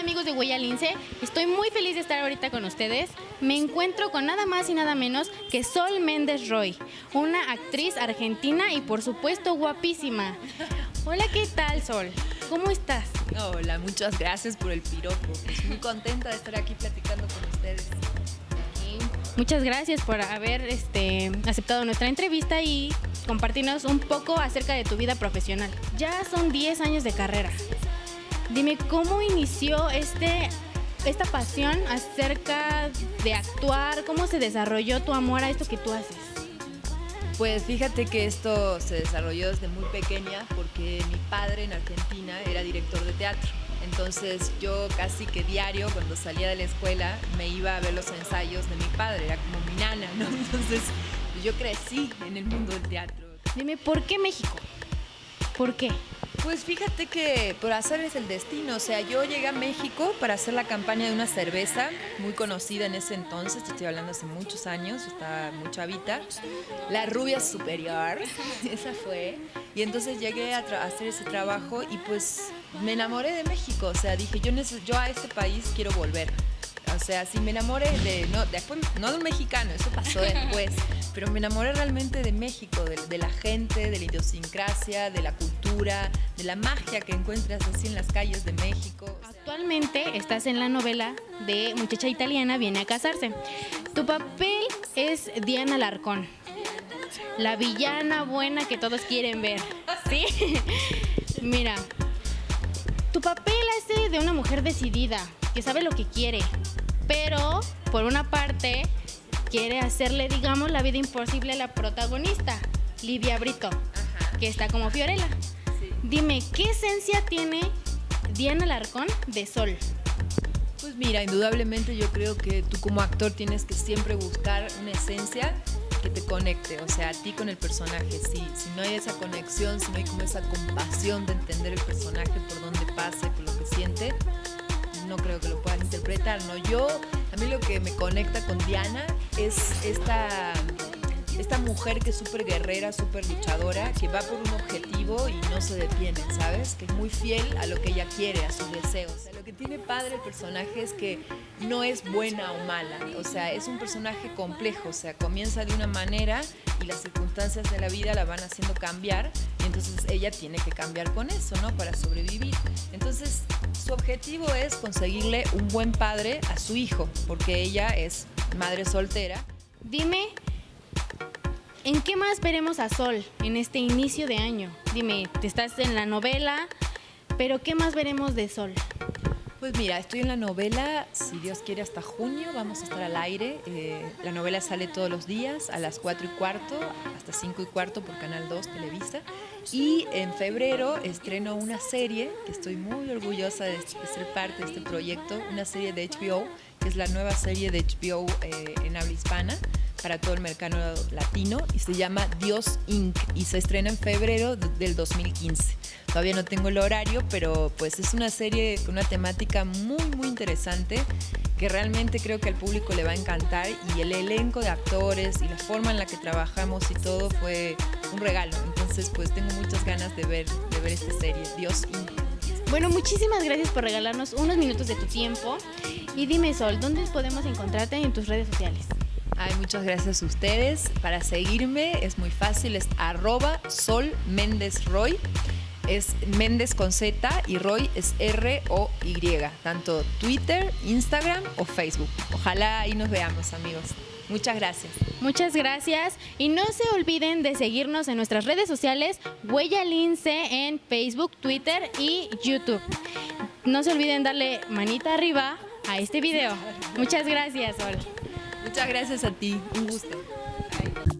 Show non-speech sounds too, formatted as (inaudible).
amigos de Huella Lince? Estoy muy feliz de estar ahorita con ustedes. Me encuentro con nada más y nada menos que Sol Méndez Roy, una actriz argentina y por supuesto guapísima. Hola, ¿qué tal Sol? ¿Cómo estás? Hola, muchas gracias por el piropo. Estoy muy contenta de estar aquí platicando con ustedes. Muchas gracias por haber este, aceptado nuestra entrevista y compartirnos un poco acerca de tu vida profesional. Ya son 10 años de carrera. Dime, ¿cómo inició este, esta pasión acerca de actuar? ¿Cómo se desarrolló tu amor a esto que tú haces? Pues fíjate que esto se desarrolló desde muy pequeña porque mi padre en Argentina era director de teatro. Entonces yo casi que diario cuando salía de la escuela me iba a ver los ensayos de mi padre, era como mi nana, ¿no? (laughs) Entonces yo crecí en el mundo del teatro. Dime, ¿por qué México? ¿Por qué? Pues fíjate que por hacer es el destino, o sea, yo llegué a México para hacer la campaña de una cerveza muy conocida en ese entonces, te estoy hablando hace muchos años, estaba muy chavita, la rubia superior, (laughs) esa fue, y entonces llegué a, hacer ese trabajo y pues me enamoré de México, o sea, dije, yo, a este país quiero volver. O sea, si me enamoré de, no, después, no de un mexicano, eso pasó después, pero me enamoré realmente de México, de, la gente, de la idiosincrasia, de la cultura, de la magia que encuentras así en las calles de México. Actualmente estás en la novela de Muchacha Italiana viene a casarse. Tu papel es Diana Larcón, la villana buena que todos quieren ver, ¿sí? (laughs) Mira, tu papel es de una mujer decidida, que sabe lo que quiere, pero por una parte quiere hacerle, digamos, la vida imposible a la protagonista, Livia Brito, que está como Fiorella. Dime, ¿qué esencia tiene Diana Larcón de Sol? Pues mira, indudablemente yo creo que tú como actor tienes que siempre buscar una esencia que te conecte, o sea, a ti con el personaje. Si, si no hay esa conexión, si no hay como esa compasión de entender el personaje por dónde pasa, por lo que siente, no creo que lo puedas interpretar, ¿no? Yo, a mí lo que me conecta con Diana es esta, esta mujer que es súper guerrera, súper luchadora, que va por un objetivo y no se detiene, ¿sabes? Que es muy fiel a lo que ella quiere, a sus deseos. lo que tiene padre el personaje es que no es buena o mala, o sea, es un personaje complejo, o sea, comienza de una manera y las circunstancias de la vida la van haciendo cambiar y entonces ella tiene que cambiar con eso, ¿no? Para sobrevivir. Entonces, su objetivo es conseguirle un buen padre a su hijo, porque ella es madre soltera. Dime, ¿en qué más veremos a Sol en este inicio de año? Dime, te estás en la novela, pero ¿qué más veremos de Sol? Pues mira, estoy en la novela, si Dios quiere, hasta junio vamos a estar al aire. Eh, la novela sale todos los días a las 4 y cuarto, hasta 5 y cuarto por Canal 2 Televisa. Y en febrero estreno una serie, que estoy muy orgullosa de, ser parte de este proyecto, una serie de HBO, que es la nueva serie de HBO eh, en habla hispana para todo el mercado latino y se llama Dios Inc. y se estrena en febrero del 2015. Todavía no tengo el horario, pero pues es una serie con una temática muy muy interesante que realmente creo que al público le va a encantar y el elenco de actores y la forma en la que trabajamos y todo fue un regalo. Entonces pues tengo muchas ganas de ver, de ver esta serie, Dios Inc. Bueno, muchísimas gracias por regalarnos unos minutos de tu tiempo. Y dime, Sol, ¿dónde podemos encontrarte en tus redes sociales? Ay, muchas gracias a ustedes. Para seguirme es muy fácil, es arroba Sol Roy. Es Méndez con Z y Roy es R-O-Y. Tanto Twitter, Instagram o Facebook. Ojalá ahí nos veamos, amigos. Muchas gracias. Muchas gracias. Y no se olviden de seguirnos en nuestras redes sociales, Huella Lince en Facebook, Twitter y YouTube. No se olviden darle manita arriba a este video. Muchas gracias, Sol. Muchas gracias a ti. Un gusto.